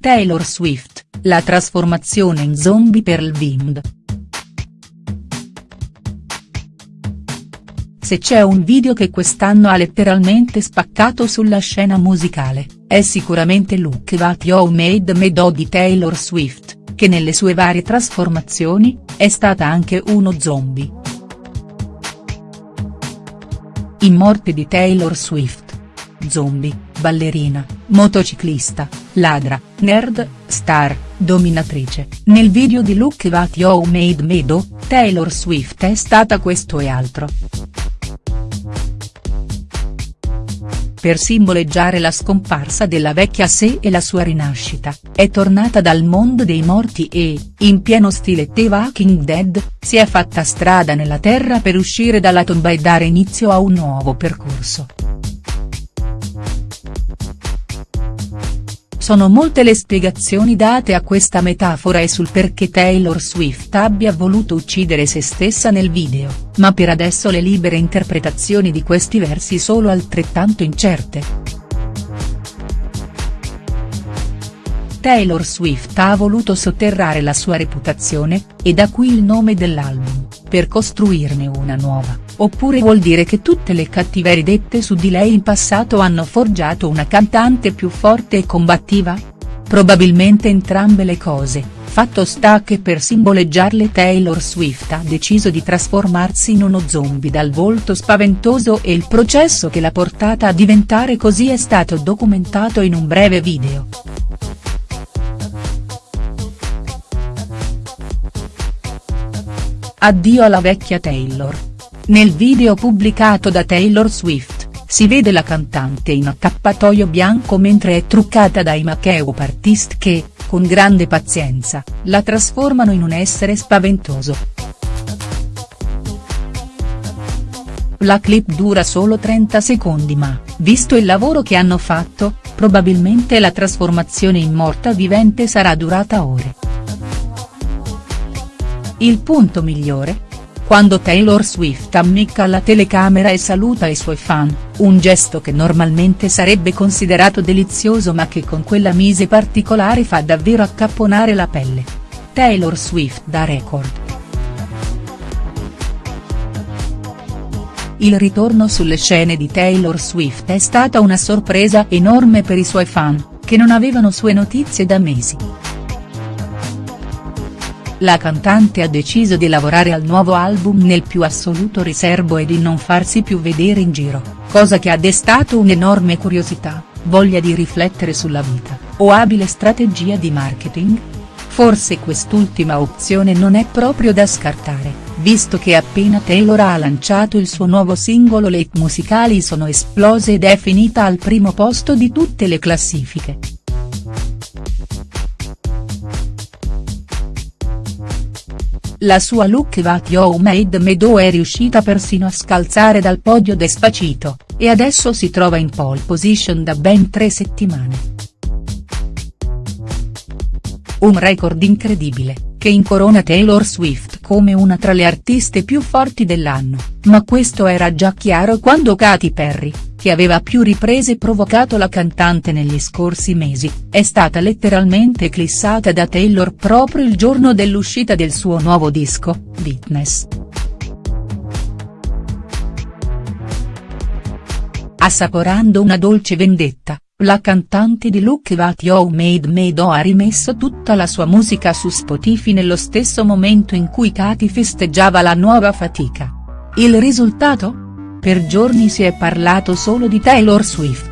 Taylor Swift, la trasformazione in zombie per Lvind. Se c'è un video che quest'anno ha letteralmente spaccato sulla scena musicale, è sicuramente Look What You Made Me Do di Taylor Swift, che nelle sue varie trasformazioni, è stata anche uno zombie. In morte di Taylor Swift. Zombie, ballerina, motociclista, ladra, nerd, star, dominatrice, nel video di Look What You Made Me Do, Taylor Swift è stata questo e altro. Per simboleggiare la scomparsa della vecchia sé e la sua rinascita, è tornata dal mondo dei morti e, in pieno stile The Walking Dead, si è fatta strada nella terra per uscire dalla tomba e dare inizio a un nuovo percorso. Sono molte le spiegazioni date a questa metafora e sul perché Taylor Swift abbia voluto uccidere se stessa nel video, ma per adesso le libere interpretazioni di questi versi sono altrettanto incerte. Taylor Swift ha voluto sotterrare la sua reputazione, e da qui il nome dell'album, per costruirne una nuova, oppure vuol dire che tutte le cattiverie dette su di lei in passato hanno forgiato una cantante più forte e combattiva? Probabilmente entrambe le cose, fatto sta che per simboleggiarle Taylor Swift ha deciso di trasformarsi in uno zombie dal volto spaventoso e il processo che l'ha portata a diventare così è stato documentato in un breve video. Addio alla vecchia Taylor. Nel video pubblicato da Taylor Swift, si vede la cantante in accappatoio bianco mentre è truccata dai make-up artist che, con grande pazienza, la trasformano in un essere spaventoso. La clip dura solo 30 secondi ma, visto il lavoro che hanno fatto, probabilmente la trasformazione in morta vivente sarà durata ore. Il punto migliore? Quando Taylor Swift ammicca alla telecamera e saluta i suoi fan, un gesto che normalmente sarebbe considerato delizioso ma che con quella mise particolare fa davvero accapponare la pelle. Taylor Swift da record. Il ritorno sulle scene di Taylor Swift è stata una sorpresa enorme per i suoi fan, che non avevano sue notizie da mesi la cantante ha deciso di lavorare al nuovo album nel più assoluto riservo e di non farsi più vedere in giro, cosa che ha destato un'enorme curiosità, voglia di riflettere sulla vita, o abile strategia di marketing? Forse quest'ultima opzione non è proprio da scartare, visto che appena Taylor ha lanciato il suo nuovo singolo le hit musicali sono esplose ed è finita al primo posto di tutte le classifiche. La sua Look What You Made Me Do è riuscita persino a scalzare dal podio Despacito, e adesso si trova in pole position da ben tre settimane. Un record incredibile, che incorona Taylor Swift come una tra le artiste più forti dell'anno, ma questo era già chiaro quando Katy Perry, che aveva più riprese provocato la cantante negli scorsi mesi, è stata letteralmente eclissata da Taylor proprio il giorno dell'uscita del suo nuovo disco, Witness. Assaporando una dolce vendetta, la cantante di Look What You Made Me Do ha rimesso tutta la sua musica su Spotify nello stesso momento in cui Katy festeggiava la nuova fatica. Il risultato? Per giorni si è parlato solo di Taylor Swift.